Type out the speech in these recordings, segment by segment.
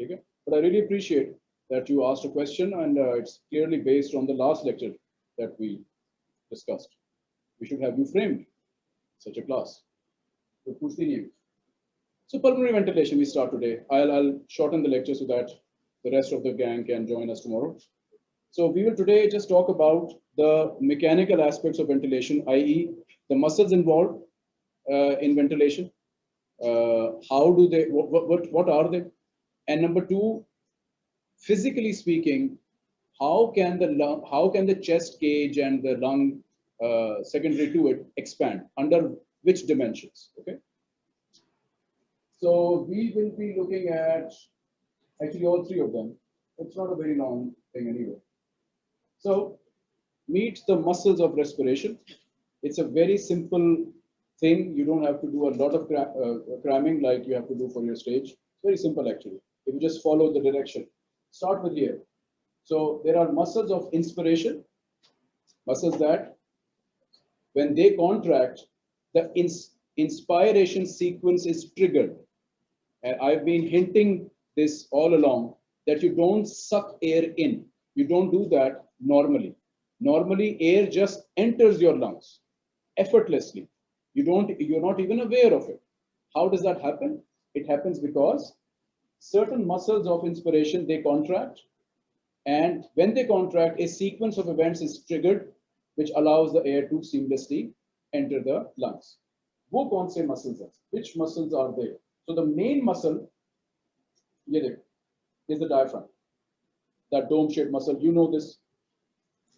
okay but i really appreciate that you asked a question and uh, it's clearly based on the last lecture that we discussed. We should have you framed. Such a class. So proceeding so pulmonary ventilation we start today. I'll i'll shorten the lecture so that the rest of the gang can join us tomorrow. So we will today just talk about the mechanical aspects of ventilation, i.e. the muscles involved uh, in ventilation. Uh, how do they, what, what, what are they? And number two, physically speaking, how can the lung, how can the chest cage and the lung uh, secondary to it expand under which dimensions? Okay. So we will be looking at actually all three of them. It's not a very long thing anyway. So meet the muscles of respiration. It's a very simple thing. You don't have to do a lot of cram uh, cramming like you have to do for your stage. It's very simple actually. If you just follow the direction. Start with here. So there are muscles of inspiration, muscles that when they contract, the ins inspiration sequence is triggered. And I've been hinting this all along that you don't suck air in. You don't do that normally. Normally, air just enters your lungs effortlessly. You don't, you're not even aware of it. How does that happen? It happens because certain muscles of inspiration, they contract. And when they contract, a sequence of events is triggered, which allows the air to seamlessly enter the lungs. वो कौन से muscles हैं? Which muscles are there? So the main muscle, is the diaphragm. That dome-shaped muscle, you know this.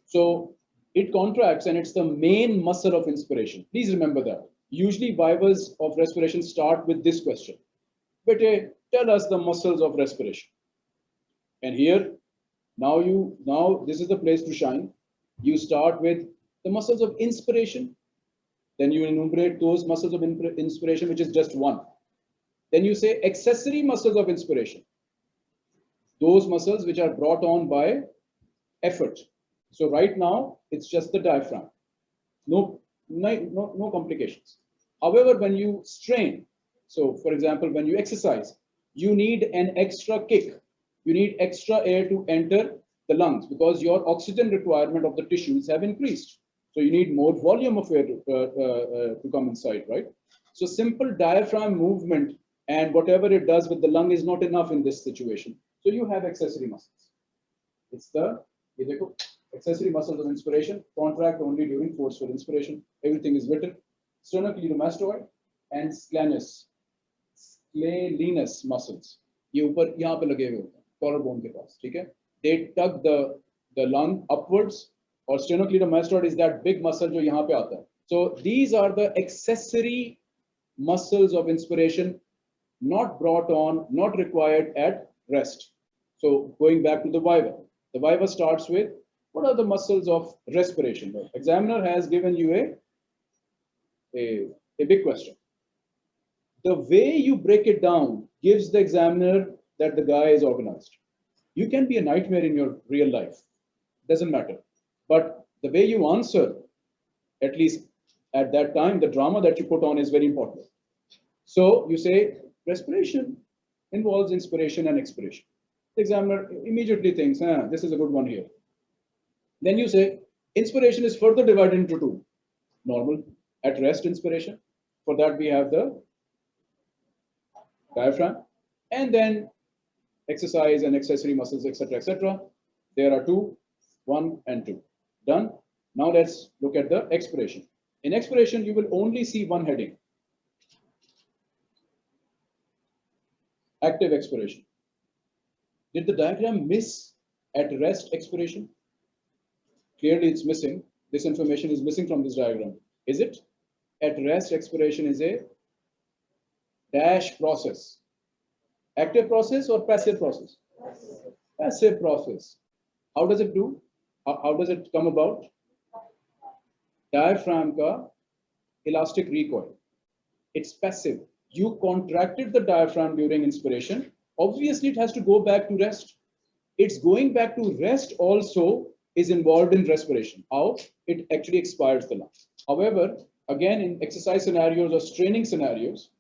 So it contracts and it's the main muscle of inspiration. Please remember that. Usually vivas of respiration start with this question. But uh, tell us the muscles of respiration. And here, now you, now this is the place to shine. You start with the muscles of inspiration. Then you enumerate those muscles of inspiration, which is just one. Then you say accessory muscles of inspiration. Those muscles which are brought on by effort. So right now, it's just the diaphragm. No, no, no, no complications. However, when you strain, so for example, when you exercise, you need an extra kick. You need extra air to enter the lungs because your oxygen requirement of the tissues have increased. So you need more volume of air to, uh, uh, to come inside, right? So simple diaphragm movement and whatever it does with the lung is not enough in this situation. So you have accessory muscles. It's the accessory muscles of inspiration contract only during forceful inspiration. Everything is written. Sternocleidomastoid and scalenus, sclenus muscles. ये ऊपर यहाँ पे लगे हुए होते हैं collar bone के पास ठीक है they tug the the lung upwards or sternocleidomastoid is that big muscle जो यहाँ पे आता है so these are the accessory muscles of inspiration not brought on not required at rest so going back to the viva the viva starts with what are the muscles of respiration? The examiner has given you a, a, a big question. The way you break it down gives the examiner that the guy is organized. You can be a nightmare in your real life, doesn't matter. But the way you answer, at least at that time, the drama that you put on is very important. So you say respiration involves inspiration and expiration. The examiner immediately thinks, ah, this is a good one here. Then you say inspiration is further divided into two. Normal at rest inspiration. For that we have the diaphragm and then exercise and accessory muscles, etc., etc. There are two, one and two. Done. Now let's look at the expiration. In expiration, you will only see one heading. Active expiration. Did the diagram miss at rest expiration? Clearly it's missing. This information is missing from this diagram. Is it? At rest, expiration is a dash process. Active process or passive process? Passive, process. How does it do? How, how does it come about? Diaphragm ka elastic recoil. It's passive. You contracted the diaphragm during inspiration. Obviously, it has to go back to rest. It's going back to rest also is involved in respiration, how it actually expires the lungs. However, again, in exercise scenarios or straining scenarios,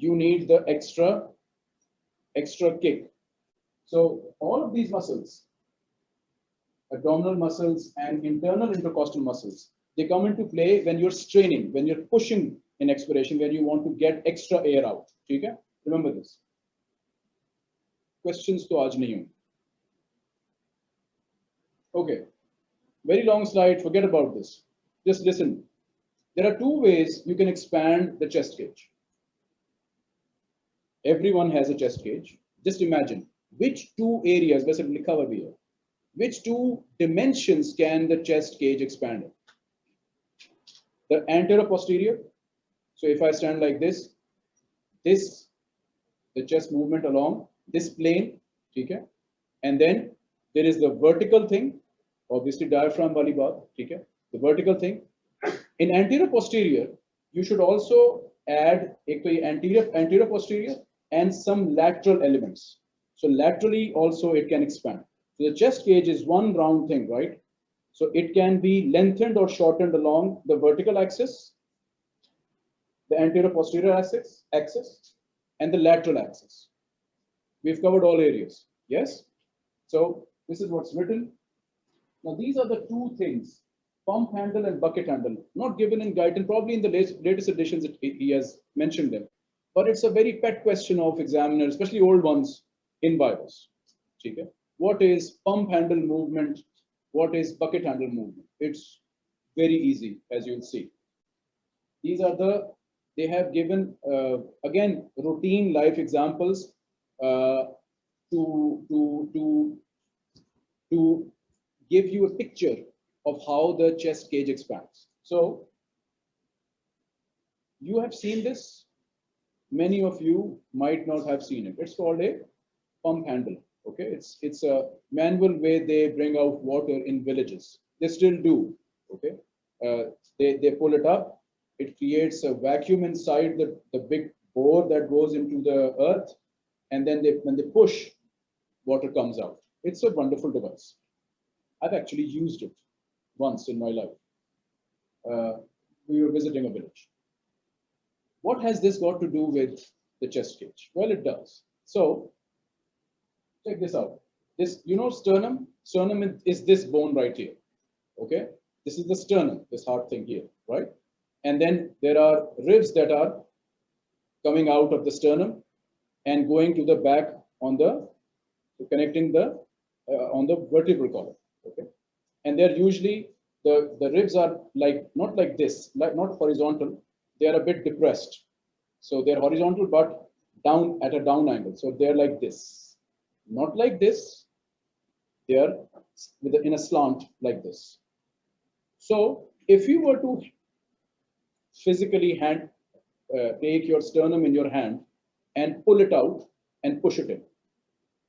you need the extra, extra kick. So all of these muscles, abdominal muscles and internal intercostal muscles, they come into play when you're straining, when you're pushing in expiration, when you want to get extra air out. Okay? Remember this. Questions to aaj nahi Okay. Very long slide. Forget about this. Just listen. There are two ways you can expand the chest cage. Everyone has a chest cage. Just imagine which two areas, let's cover here, which two dimensions can the chest cage expand? The anterior posterior. So if I stand like this, this, the chest movement along this plane, okay? And then there is the vertical thing, obviously diaphragm wali baat, okay? The vertical thing. In anterior posterior, you should also add anterior, anterior posterior and some lateral elements. So laterally also it can expand. So the chest cage is one round thing, right? So it can be lengthened or shortened along the vertical axis, the anterior posterior axis, axis and the lateral axis. We've covered all areas. Yes? So this is what's written. Now these are the two things, pump handle and bucket handle, not given in Guyton, probably in the latest editions it, he has mentioned them. But it's a very pet question of examiners, especially old ones in vivas. Okay? What is pump handle movement? What is bucket handle movement? It's very easy, as you'll see. These are the, they have given, uh, again, routine life examples uh, to, to, to, to give you a picture of how the chest cage expands. So you have seen this. Many of you might not have seen it. It's called a pump handle. Okay, it's it's a manual way they bring out water in villages. They still do. Okay, uh, they they pull it up. It creates a vacuum inside the the big bore that goes into the earth, and then they when they push, water comes out. It's a wonderful device. I've actually used it once in my life. Uh, we were visiting a village. What has this got to do with the chest cage? Well, it does. So check this out. This, you know, sternum, sternum is this bone right here. Okay. This is the sternum, this hard thing here, right? And then there are ribs that are coming out of the sternum and going to the back on the, connecting the, uh, on the vertebral column, okay? And they're usually, the, the ribs are like, not like this, like not horizontal, they are a bit depressed. So they're horizontal, but down at a down angle. So they're like this not like this. They are with a, in a slant like this. So if you were to physically hand uh, take your sternum in your hand and pull it out and push it in,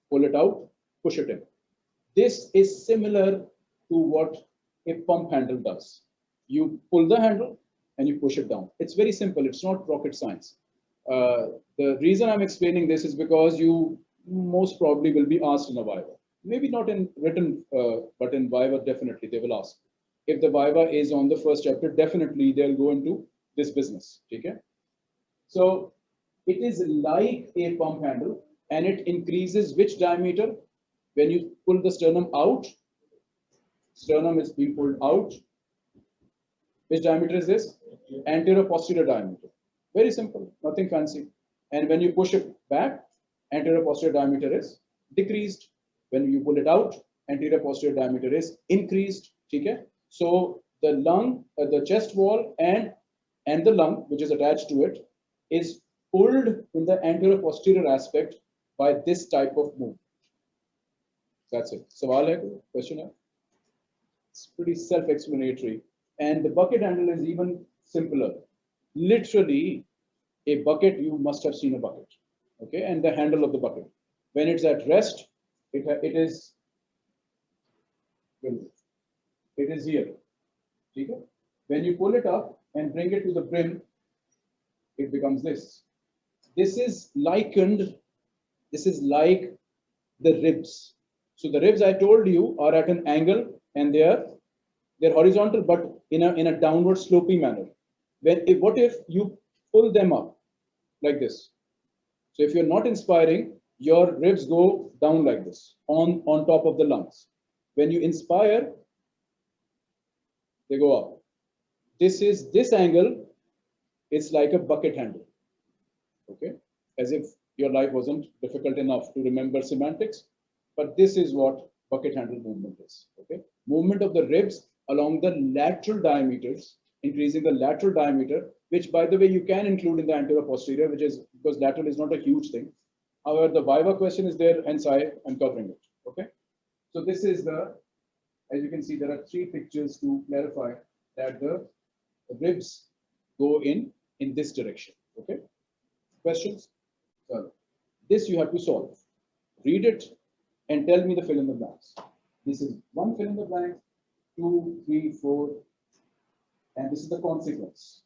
pull it out, push it in. This is similar to what a pump handle does. You pull the handle and you push it down. It's very simple. It's not rocket science. Uh, the reason I'm explaining this is because you most probably will be asked in a Viva. Maybe not in written, uh, but in Viva, definitely they will ask. If the Viva is on the first chapter, definitely they'll go into this business. Okay? So it is like a pump handle and it increases which diameter? When you pull the sternum out, sternum is being pulled out. Which diameter is this? Anterior posterior diameter. Very simple, nothing fancy. And when you push it back, anterior posterior diameter is decreased. When you pull it out, anterior posterior diameter is increased. Okay? So the lung, uh, the chest wall and, and the lung, which is attached to it, is pulled in the anterior posterior aspect by this type of move. That's it. Sawal hai? Question It's pretty self-explanatory. And the bucket handle is even simpler. Literally, a bucket, you must have seen a bucket okay, and the handle of the bucket. When it's at rest, it, it is it is here. Okay? When you pull it up and bring it to the brim, it becomes this. This is likened, this is like the ribs. So the ribs I told you are at an angle and they are they're horizontal, but in a in a downward sloping manner. When if, what if you pull them up like this? So if you're not inspiring, your ribs go down like this on, on top of the lungs. When you inspire, they go up. This is this angle, it's like a bucket handle. Okay, as if your life wasn't difficult enough to remember semantics, but this is what bucket handle movement is. Okay, movement of the ribs along the lateral diameters, increasing the lateral diameter, which by the way you can include in the anterior posterior, which is because lateral is not a huge thing. However, the Viva question is there, hence I am covering it. Okay, so this is the, as you can see, there are three pictures to clarify that the ribs go in in this direction. Okay, questions? So this you have to solve. Read it and tell me the fill in the blanks. This is one fill in the blank, two, three, four, and this is the consequence.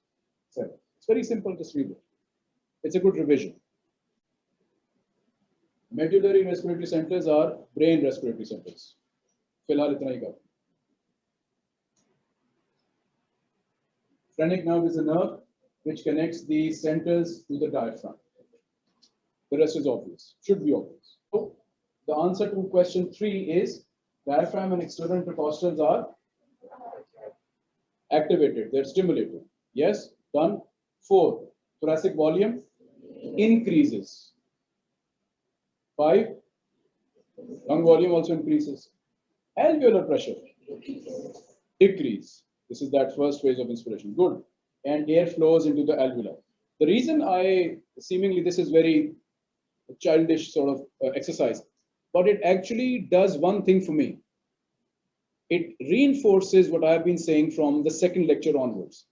So it's very simple, just read it. It's a good revision. Medullary respiratory centers are brain respiratory centers. फिलहाल इतना ही कर Phrenic nerve is a nerve which connects the centers to the diaphragm. The rest is obvious, should be obvious. So the answer to question three is diaphragm and external intercostals are activated, they're stimulated. Yes, done. Four, thoracic volume increases. Five, lung volume also increases. Alveolar pressure decrease. This is that first phase of inspiration. Good. And air flows into the alveoli. The reason I seemingly this is very childish sort of uh, exercise, but it actually does one thing for me. It reinforces what I've been saying from the second lecture onwards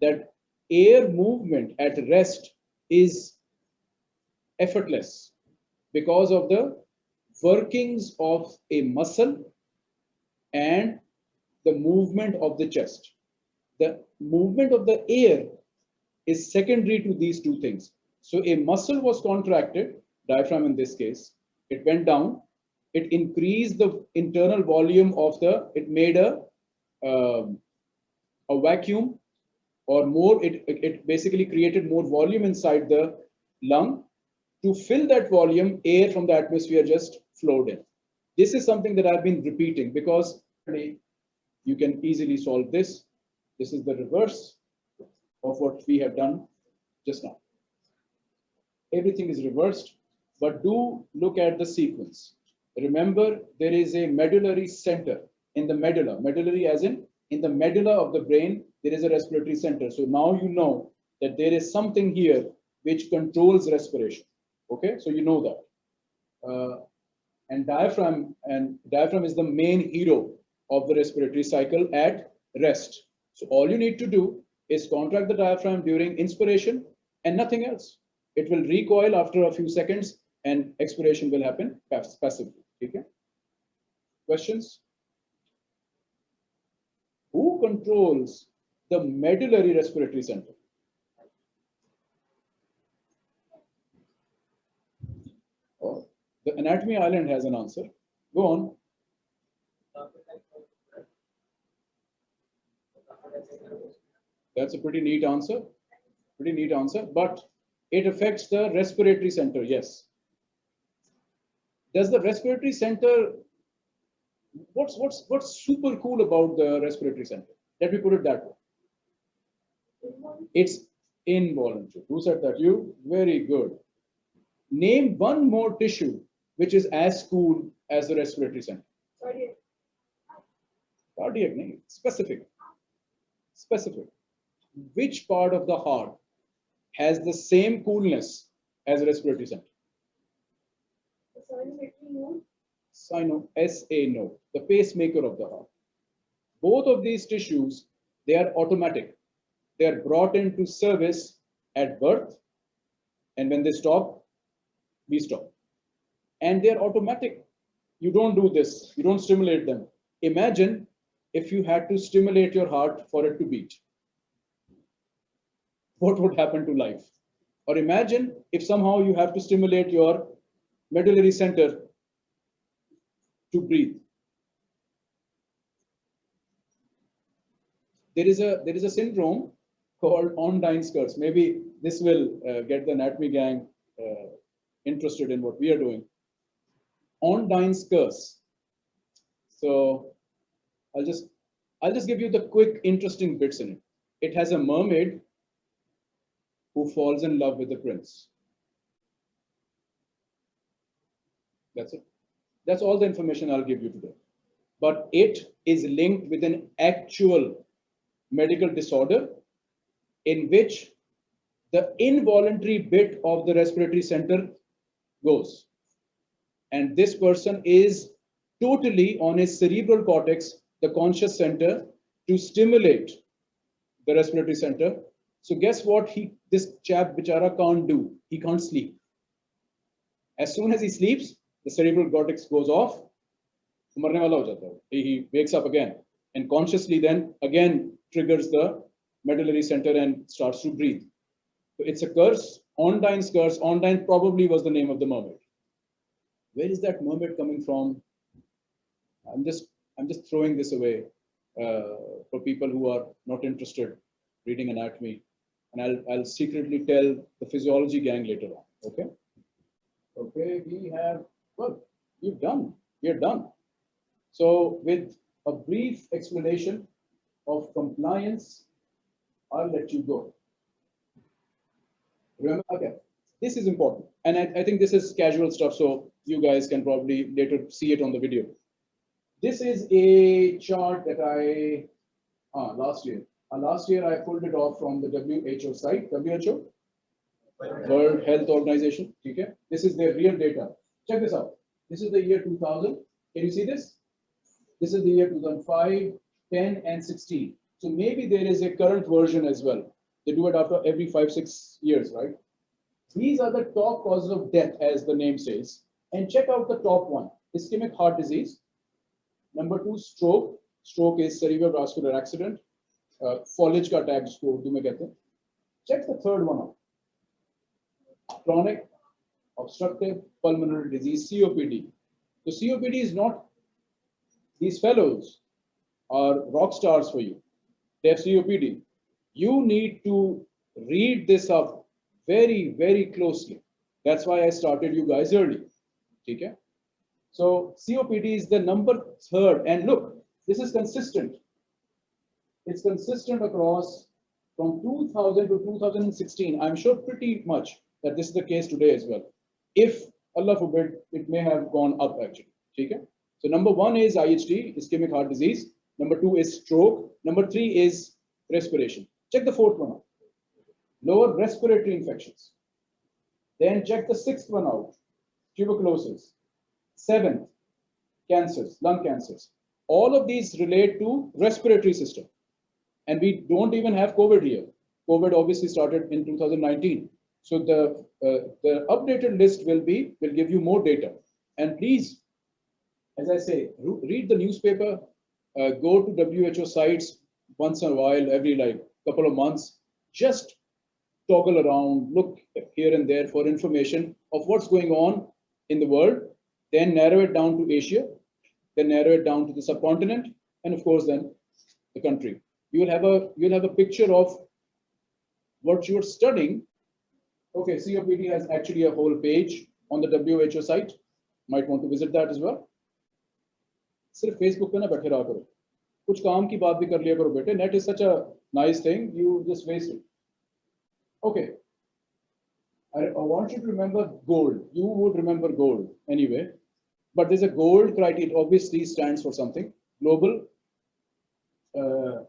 that air movement at rest is effortless because of the workings of a muscle and the movement of the chest. The movement of the air is secondary to these two things. So a muscle was contracted, diaphragm in this case, it went down, it increased the internal volume of the, it made a, um, a vacuum or more, it, it basically created more volume inside the lung. To fill that volume, air from the atmosphere just flowed in. This is something that I've been repeating because you can easily solve this. This is the reverse of what we have done just now. Everything is reversed, but do look at the sequence. Remember, there is a medullary center in the medulla, medullary as in in the medulla of the brain, there is a respiratory center. So now you know that there is something here which controls respiration. Okay, so you know that. Uh, and diaphragm and diaphragm is the main hero of the respiratory cycle at rest. So all you need to do is contract the diaphragm during inspiration and nothing else. It will recoil after a few seconds and expiration will happen passively. Okay. Questions? Who controls the medullary respiratory center? Oh, the anatomy island has an answer. Go on. That's a pretty neat answer. Pretty neat answer, but it affects the respiratory center, yes. Does the respiratory center, what's, what's, what's super cool about the respiratory center? Let me put it that way. It's involuntary. Who said that? You? Very good. Name one more tissue which is as cool as the respiratory center. Cardiac. Cardiac name. Specific. Specific. Which part of the heart has the same coolness as respiratory center? Sino, SA node, the pacemaker of the heart. Both of these tissues, they are automatic. They are brought into service at birth, and when they stop, we stop. And they are automatic. You don't do this, you don't stimulate them. Imagine if you had to stimulate your heart for it to beat. What would happen to life? Or imagine if somehow you have to stimulate your medullary center to breathe. There is a there is a syndrome called Ondine's curse. Maybe this will uh, get the anatomy gang uh, interested in what we are doing. Ondine's curse. So I'll just I'll just give you the quick, interesting bits in it. It has a mermaid who falls in love with the prince. That's it. That's all the information I'll give you today. But it is linked with an actual medical disorder in which the involuntary bit of the respiratory center goes. And this person is totally on his cerebral cortex, the conscious center, to stimulate the respiratory center. So guess what he this chap bichara can't do? He can't sleep. As soon as he sleeps, the cerebral cortex goes off. He wakes up again and consciously then again triggers the medullary center and starts to breathe. So it's a curse, Ondine's curse. Ondine probably was the name of the mermaid. Where is that mermaid coming from? I'm just I'm just throwing this away uh, for people who are not interested reading anatomy, and I'll I'll secretly tell the physiology gang later on. Okay. Okay, we have well, you've done. you're done. So with a brief explanation of compliance, I'll let you go. Remember, okay, this is important. And I, I think this is casual stuff, so you guys can probably later see it on the video. This is a chart that I, uh, last year. Uh, last year I pulled it off from the WHO site, WHO, World Health Organization. Okay? This is their real data. Check this out. This is the year 2000. Can you see this? This is the year 2005, 10, and 16. So maybe there is a current version as well. They do it after every five, six years, right? These are the top causes of death, as the name says. And check out the top one, ischemic heart disease. Number two, stroke. Stroke is cerebrovascular accident. Uh, attack jisko urdu mein kehte hain. Check the third one out. Chronic obstructive pulmonary disease, COPD. So COPD is not, these fellows are rock stars for you. They have COPD. You need to read this up very, very closely. That's why I started you guys early. Okay? So COPD is the number third. And look, this is consistent. It's consistent across from 2000 to 2016. I'm sure pretty much that this is the case today as well. If Allah forbid, it may have gone up actually. Okay? So number one is IHD, ischemic heart disease. Number two is stroke. Number three is respiration. Check the fourth one out. Lower respiratory infections. Then check the sixth one out. Tuberculosis. Seventh, cancers, lung cancers. All of these relate to respiratory system. And we don't even have COVID here. COVID obviously started in 2019. So the, uh, the updated list will be, will give you more data. And please, as I say, read the newspaper, uh, go to WHO sites once in a while, every like couple of months, just toggle around, look here and there for information of what's going on in the world, then narrow it down to Asia, then narrow it down to the subcontinent, and of course then the country. You will have a you'll have a picture of what you're studying Okay, COPD has actually a whole page on the WHO site. Might want to visit that as well. सिर्फ Facebook पे ना बैठे रहा करो कुछ काम की बात भी कर लिया करो बेटे net is such a nice thing you just waste it okay I, I want you to remember gold. You would remember gold anyway. But there's a gold criteria. It obviously stands for something. Global uh,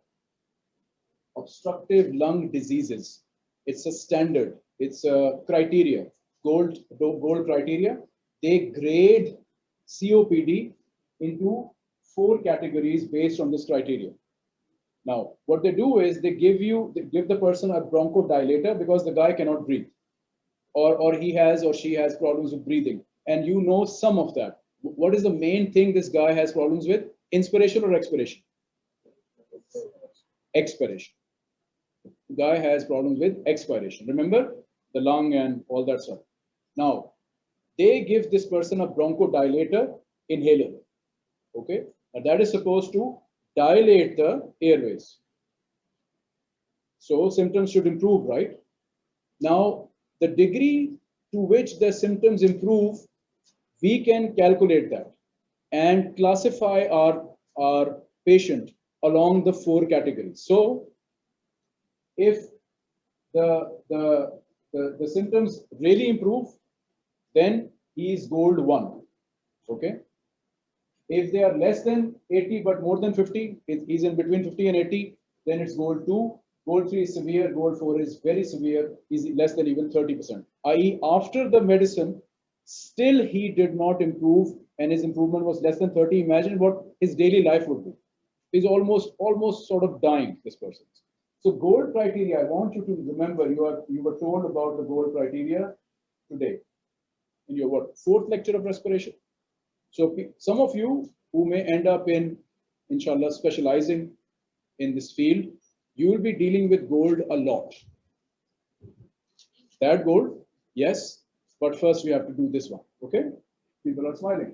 obstructive lung diseases. It's a standard. It's a criteria, gold, gold criteria. They grade COPD into four categories based on this criteria. Now, what they do is they give you, they give the person a bronchodilator because the guy cannot breathe or, or he has or she has problems with breathing. And you know some of that. What is the main thing this guy has problems with? Inspiration or expiration? Expiration. Guy has problems with expiration. Remember, the lung and all that stuff. Now, they give this person a bronchodilator inhaler. Okay, and that is supposed to dilate the airways. So symptoms should improve, right? Now, the degree to which the symptoms improve, we can calculate that and classify our, our patient along the four categories. So if the, the, the, the symptoms really improve, then he is gold one. Okay. If they are less than 80 but more than 50, he's in between 50 and 80, then it's gold two. Gold three is severe, gold four is very severe, is less than even 30%. I.e., after the medicine, still he did not improve and his improvement was less than 30. Imagine what his daily life would be. He's almost almost sort of dying, this person. So gold criteria, I want you to remember you are you were told about the gold criteria today in your what fourth lecture of respiration. So some of you who may end up in, inshallah, specializing in this field, you will be dealing with gold a lot. That gold, yes, but first we have to do this one, okay? People are smiling.